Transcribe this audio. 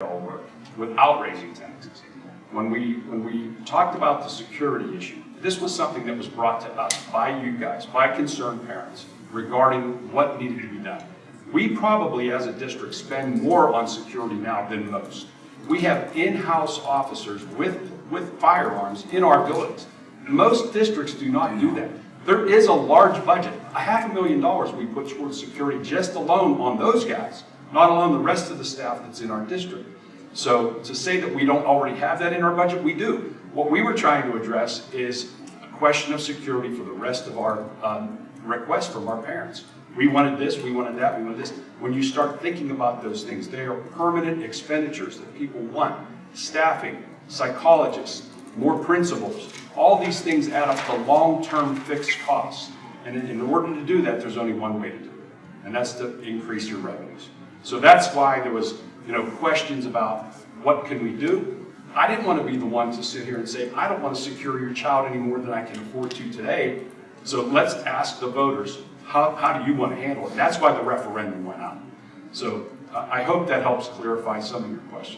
all work without raising taxes. When we, when we talked about the security issue, this was something that was brought to us by you guys, by concerned parents, regarding what needed to be done. We probably, as a district, spend more on security now than most. We have in-house officers with, with firearms in our buildings. Most districts do not do that. There is a large budget, a half a million dollars we put towards security just alone on those guys, not alone the rest of the staff that's in our district. So to say that we don't already have that in our budget, we do. What we were trying to address is a question of security for the rest of our um, requests from our parents. We wanted this, we wanted that, we wanted this. When you start thinking about those things, they are permanent expenditures that people want. Staffing, psychologists, more principals, all these things add up to long-term fixed costs. And in- in order to do that, there's only one way to do it, and that's to increase your revenues. So that's why there was, you know, questions about what can we do? I didn't want to be the one to sit here and say, I don't want to secure your child any more than I can afford to today. So let's ask the voters, how, how do you want to handle it? That's why the referendum went out. So I I hope that helps clarify some of your questions.